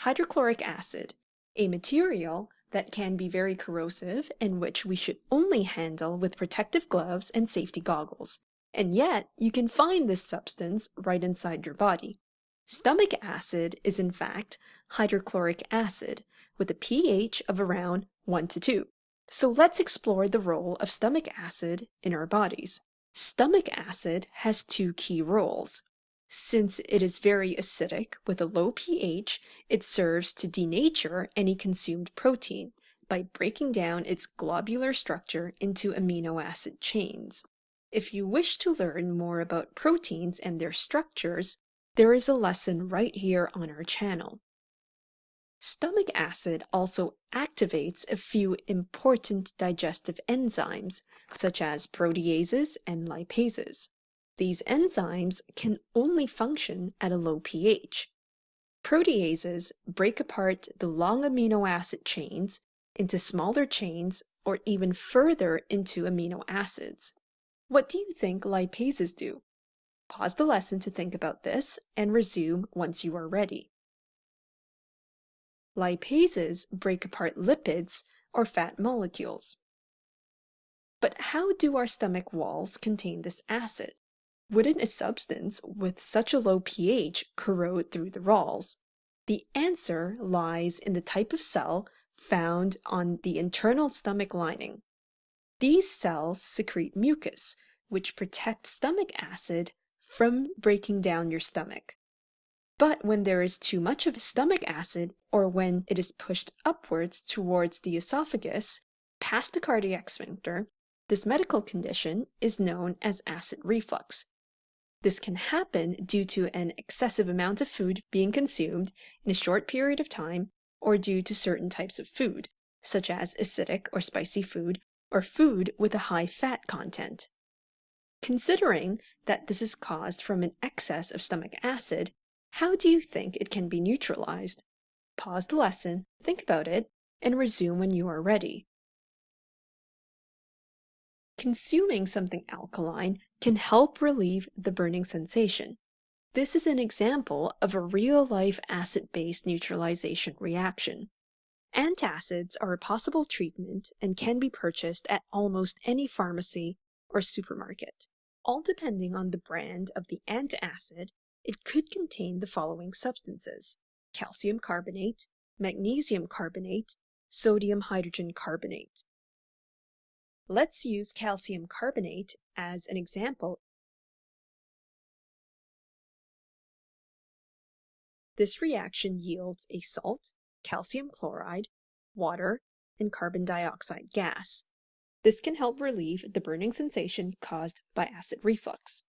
hydrochloric acid, a material that can be very corrosive and which we should only handle with protective gloves and safety goggles. And yet, you can find this substance right inside your body. Stomach acid is in fact hydrochloric acid with a pH of around 1 to 2. So let's explore the role of stomach acid in our bodies. Stomach acid has two key roles. Since it is very acidic with a low pH, it serves to denature any consumed protein by breaking down its globular structure into amino acid chains. If you wish to learn more about proteins and their structures, there is a lesson right here on our channel. Stomach acid also activates a few important digestive enzymes, such as proteases and lipases. These enzymes can only function at a low pH. Proteases break apart the long amino acid chains into smaller chains or even further into amino acids. What do you think lipases do? Pause the lesson to think about this and resume once you are ready. Lipases break apart lipids or fat molecules. But how do our stomach walls contain this acid? Wouldn't a substance with such a low pH corrode through the walls? The answer lies in the type of cell found on the internal stomach lining. These cells secrete mucus, which protects stomach acid from breaking down your stomach. But when there is too much of stomach acid, or when it is pushed upwards towards the esophagus, past the cardiac sphincter, this medical condition is known as acid reflux, this can happen due to an excessive amount of food being consumed in a short period of time or due to certain types of food, such as acidic or spicy food, or food with a high fat content. Considering that this is caused from an excess of stomach acid, how do you think it can be neutralized? Pause the lesson, think about it, and resume when you are ready. Consuming something alkaline can help relieve the burning sensation. This is an example of a real-life acid-base neutralization reaction. Antacids are a possible treatment and can be purchased at almost any pharmacy or supermarket. All depending on the brand of the antacid, it could contain the following substances. Calcium carbonate, magnesium carbonate, sodium hydrogen carbonate. Let's use calcium carbonate as an example. This reaction yields a salt, calcium chloride, water, and carbon dioxide gas. This can help relieve the burning sensation caused by acid reflux.